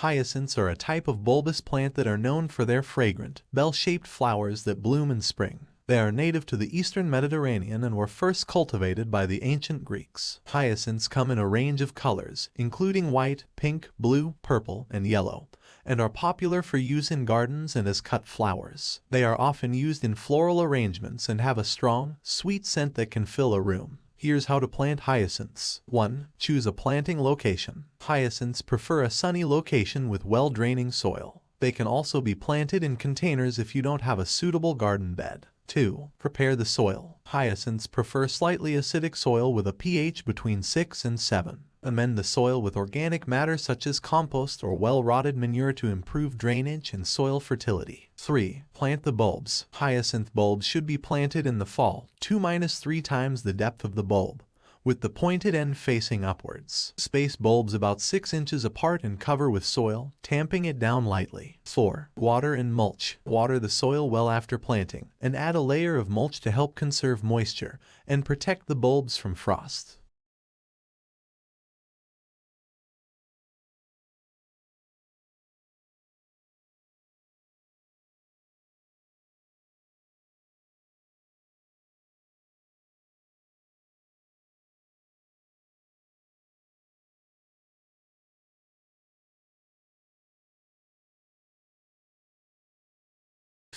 Hyacinths are a type of bulbous plant that are known for their fragrant, bell-shaped flowers that bloom in spring. They are native to the eastern Mediterranean and were first cultivated by the ancient Greeks. Hyacinths come in a range of colors, including white, pink, blue, purple, and yellow, and are popular for use in gardens and as cut flowers. They are often used in floral arrangements and have a strong, sweet scent that can fill a room. Here's how to plant hyacinths. 1. Choose a planting location. Hyacinths prefer a sunny location with well-draining soil. They can also be planted in containers if you don't have a suitable garden bed. 2. Prepare the soil. Hyacinths prefer slightly acidic soil with a pH between 6 and 7. Amend the soil with organic matter such as compost or well-rotted manure to improve drainage and soil fertility. 3. Plant the bulbs. Hyacinth bulbs should be planted in the fall, 2-3 times the depth of the bulb with the pointed end facing upwards. Space bulbs about 6 inches apart and cover with soil, tamping it down lightly. 4. Water and mulch. Water the soil well after planting, and add a layer of mulch to help conserve moisture and protect the bulbs from frost.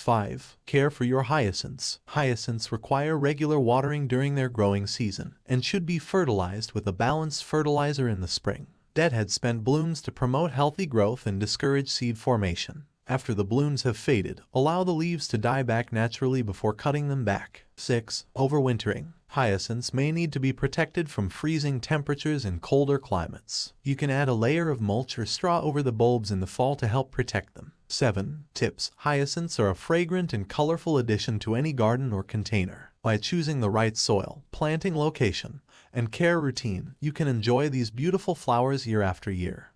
5. Care for your hyacinths. Hyacinths require regular watering during their growing season and should be fertilized with a balanced fertilizer in the spring. Deadhead spend blooms to promote healthy growth and discourage seed formation. After the blooms have faded, allow the leaves to die back naturally before cutting them back. 6. Overwintering. Hyacinths may need to be protected from freezing temperatures in colder climates. You can add a layer of mulch or straw over the bulbs in the fall to help protect them. 7. Tips Hyacinths are a fragrant and colorful addition to any garden or container. By choosing the right soil, planting location, and care routine, you can enjoy these beautiful flowers year after year.